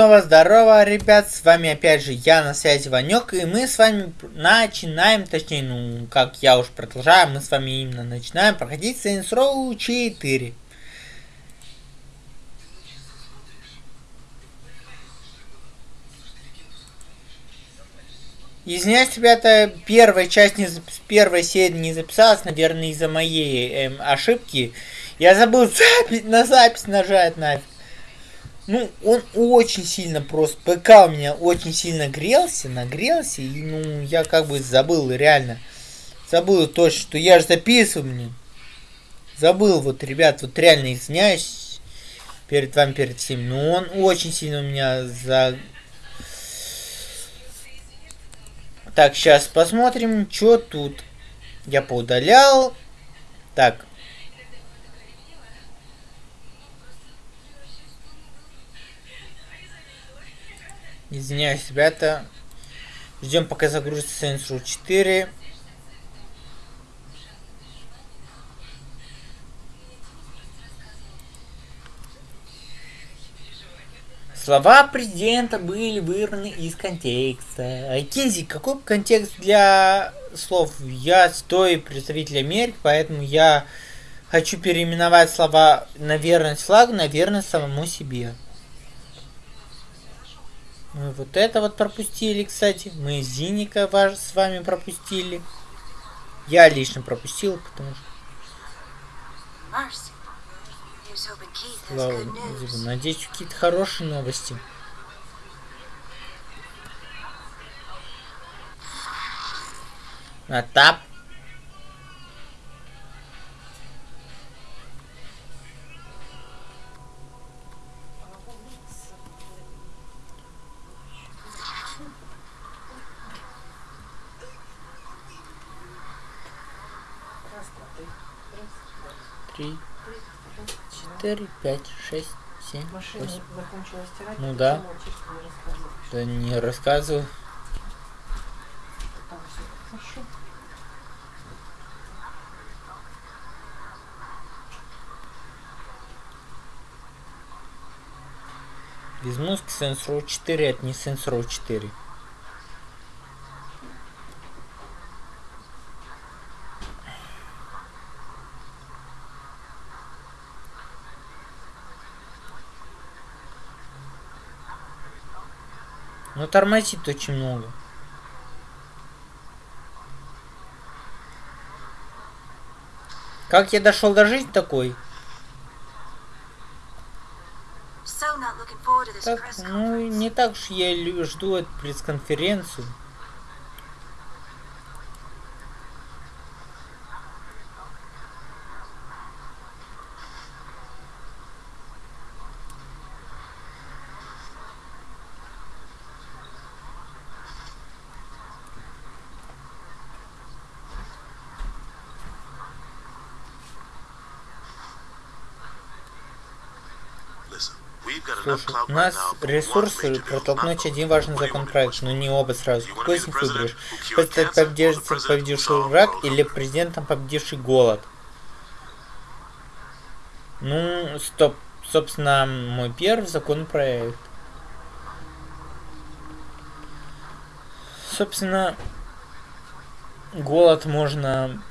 Снова здорово, ребят, с вами опять же я, на связи Ванек, и мы с вами начинаем, точнее, ну, как я уж продолжаю, мы с вами именно начинаем проходить Saints Row 4. Извиняюсь, ребята, первая часть не зап... первой серии не записалась, наверное, из-за моей эм, ошибки. Я забыл запись, на запись нажать нафиг. Ну, он очень сильно просто, ПК у меня очень сильно грелся, нагрелся, и, ну, я как бы забыл, реально. Забыл точно, что я же записываю мне. Забыл, вот, ребят, вот реально извиняюсь перед вами, перед всеми. Но он очень сильно у меня за... Так, сейчас посмотрим, что тут. Я поудалял. Так, Извиняюсь, ребята. Ждем, пока загрузится Saints Row 4. Слова президента были вырваны из контекста. А Кинзи, какой контекст для слов? Я стой представитель Америки, поэтому я хочу переименовать слова на верность флагу, на верность самому себе. Мы вот это вот пропустили, кстати. Мы Зиника ваш с вами пропустили. Я лично пропустил, потому что... Слава Надеюсь, какие-то хорошие новости. На тап. Три, четыре, пять, шесть, семь, восемь. Ну да. Да не рассказываю. Без мозга Saints Row 4 это не Saints Row 4. Но тормозит очень много. Как я дошел до жизни такой? Так, ну, не так уж я жду эту пресс-конференцию. Слушай, у нас ресурсы протолкнуть один важный законопроект, но не оба сразу. Какой из них выберешь? Хочешь победивший, победивший враг или президентом победивший голод? Ну, стоп. Собственно, мой первый законопроект. Собственно, голод можно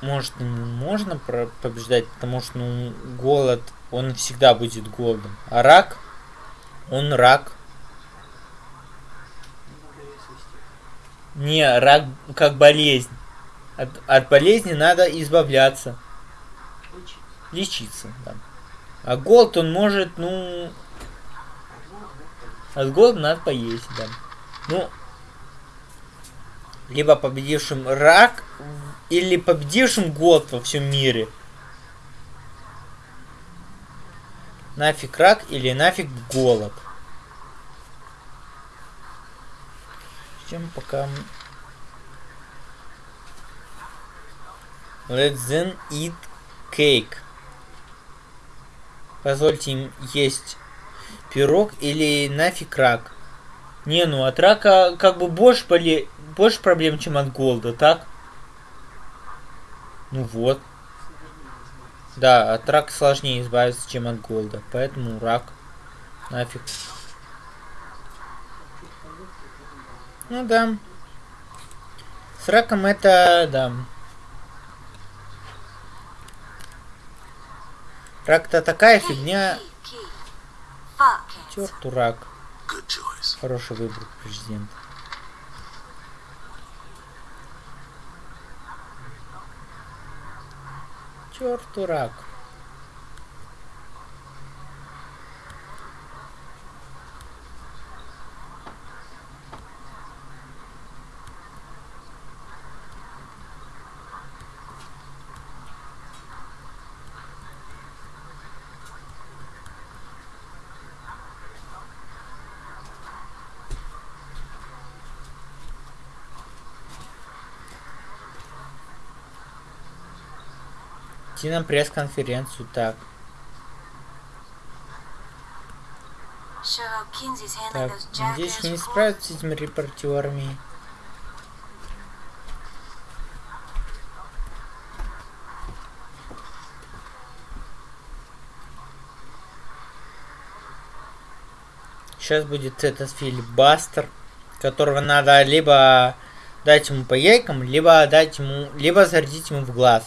может можно побеждать, потому что ну голод он всегда будет голодом. А рак, он рак. Не, рак как болезнь. От, от болезни надо избавляться. Лечиться, да. А голод он может, ну... От голода надо поесть, да. Ну, либо победившим рак, или победившим голод во всем мире. Нафиг рак или нафиг голод. Чем пока... Let's then eat cake. Позвольте им есть пирог или нафиг рак. Не, ну от рака как бы больше, боле... больше проблем, чем от голода, так? Ну вот. Да, от рака сложнее избавиться, чем от голода. Поэтому рак. Нафиг. Ну да. С раком это, да. Рак-то такая фигня. Черту рак. Хороший выбор президента. Черту рак. Идти на пресс-конференцию, так. Так, надеюсь, не справятся с этими репортерами. Сейчас будет этот филибастер, которого надо либо дать ему по яйкам, либо дать ему, либо зарядить ему в глаз.